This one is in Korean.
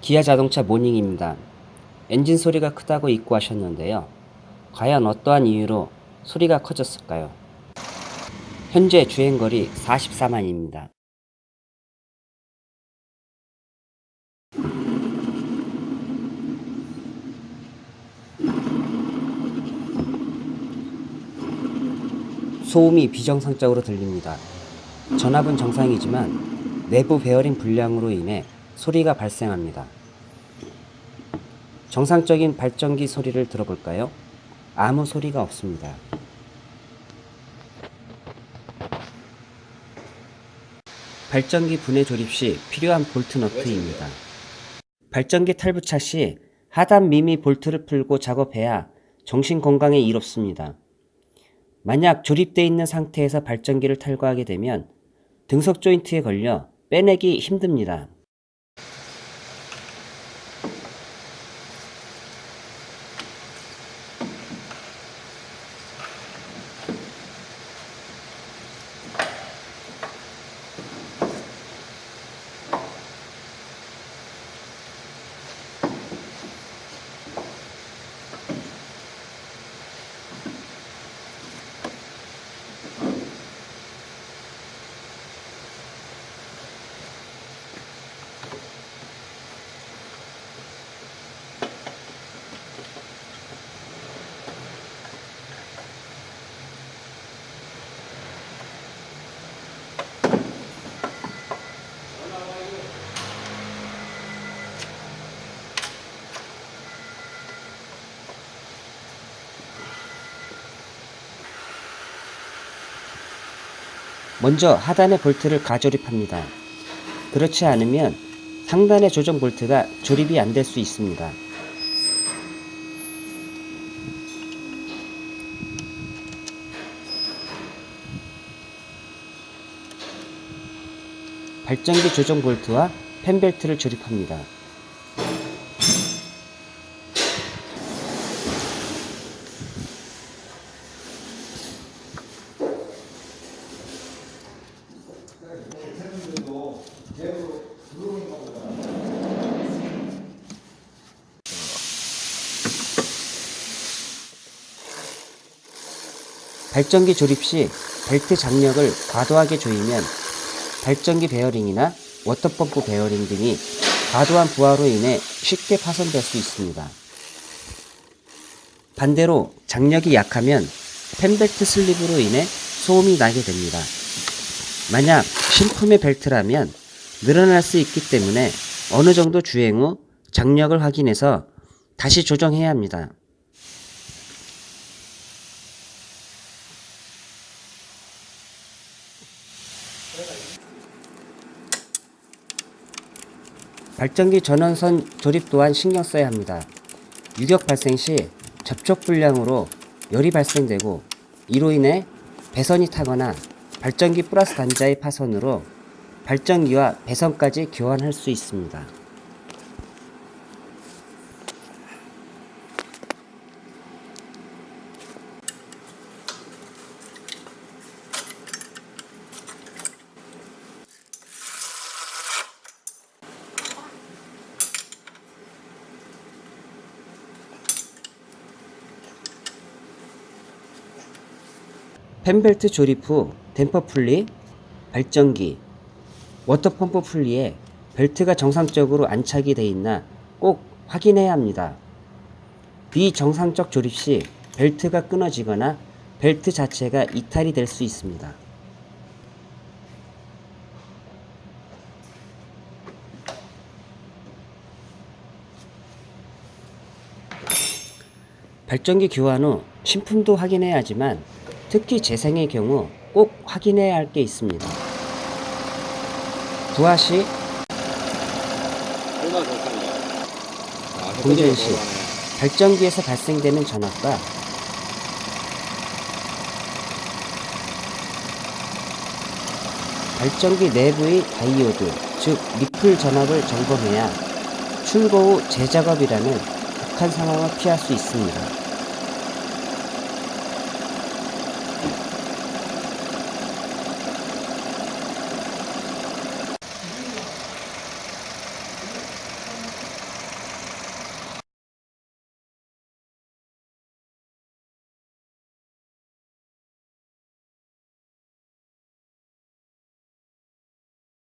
기아 자동차 모닝입니다. 엔진 소리가 크다고 입고하셨는데요. 과연 어떠한 이유로 소리가 커졌을까요? 현재 주행거리 44만입니다. 소음이 비정상적으로 들립니다. 전압은 정상이지만 내부 베어링 불량으로 인해 소리가 발생합니다. 정상적인 발전기 소리를 들어볼까요? 아무 소리가 없습니다. 발전기 분해 조립 시 필요한 볼트 너트입니다. 발전기 탈부착 시 하단 미미 볼트를 풀고 작업해야 정신 건강에 이롭습니다. 만약 조립되어 있는 상태에서 발전기를 탈거하게 되면 등석 조인트에 걸려 빼내기 힘듭니다. 먼저 하단의 볼트를 가조립합니다. 그렇지 않으면 상단의 조정 볼트가 조립이 안 될 수 있습니다. 발전기 조정 볼트와 펜벨트를 조립합니다. 발전기 조립 시 벨트 장력을 과도하게 조이면 발전기 베어링이나 water pump 베어링 등이 과도한 부하로 인해 쉽게 파손될 수 있습니다. 반대로 장력이 약하면 팬벨트 슬립으로 인해 소음이 나게 됩니다. 만약 신품의 벨트라면 늘어날 수 있기 때문에 어느 정도 주행 후 장력을 확인해서 다시 조정해야 합니다. 발전기 전원선 조립 또한 신경 써야 합니다. 유격 발생 시 접촉 불량으로 열이 발생되고 이로 인해 배선이 타거나 발전기 플러스 단자의 파손으로 발전기와 배선까지 교환할 수 있습니다. 팬벨트 조립 후 댐퍼 풀리, 발전기, water pump 풀리에 벨트가 정상적으로 안착이 되어 있나 꼭 확인해야 합니다. 비정상적 조립 시 벨트가 끊어지거나 벨트 자체가 이탈이 될 수 있습니다. 발전기 교환 후 신품도 확인해야 하지만 특히 재생의 경우 꼭 확인해야 할 게 있습니다. 부하 시, 공전 시 발전기에서 발생되는 전압과 발전기 내부의 다이오드, 즉 리플 전압을 점검해야 출고 후 재작업이라는 극한 상황을 피할 수 있습니다.